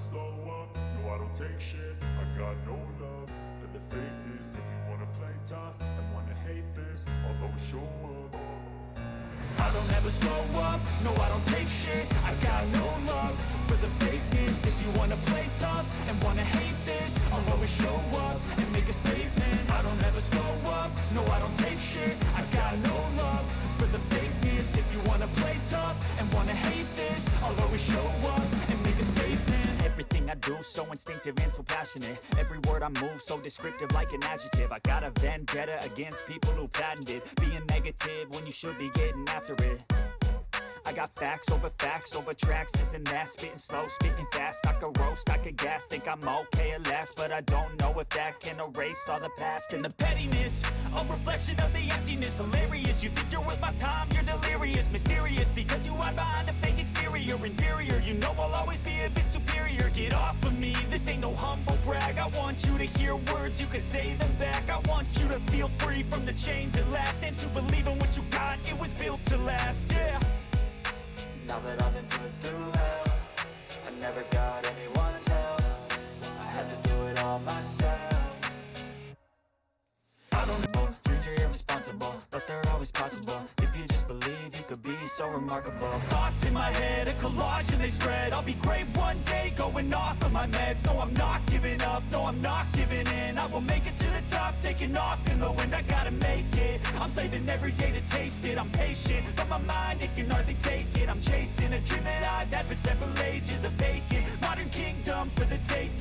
slow up, no I don't take shit. I got no love for the fakeness. If you wanna play tough and wanna hate this I'll always show up. I don't ever slow up, no I don't take shit. I got no love for the fakeness. If you wanna play tough and wanna hate this I'll always show up and make a statement. I don't ever slow up, no I don't take shit. I got no love. Instinctive and so passionate. Every word I move so descriptive like an adjective. I got a vendetta against people who patented Being negative when you should be getting after it. I got facts over facts over tracks, this and that. Spitting slow, spitting fast, I could roast, I could gas Think I'm okay at last, but I don't know if that can erase all the past And the pettiness, a reflection of the emptiness. Hilarious, you think you're worth my time, you're delirious. Mysterious, because you hide behind a fake exterior. Inferior, you know I'll always be Get off of me, this ain't no humble brag. I want you to hear words, you can say them back. I want you to feel free from the chains at last. And to believe in what you got, it was built to last, yeah. Now that I've been put through hell I never got anyone's help. I had to do it all myself. I don't know, dreams are irresponsible But they're always possible. If you just could be so remarkable. Thoughts in my head, a collage and they spread. I'll be great one day, going off of my meds. No, I'm not giving up, no, I'm not giving in. I will make it to the top, taking off in the wind. I gotta make it, I'm saving every day to taste it. I'm patient, but my mind, it can hardly take it. I'm chasing a dream that I've had for several ages A vacant, modern kingdom for the taking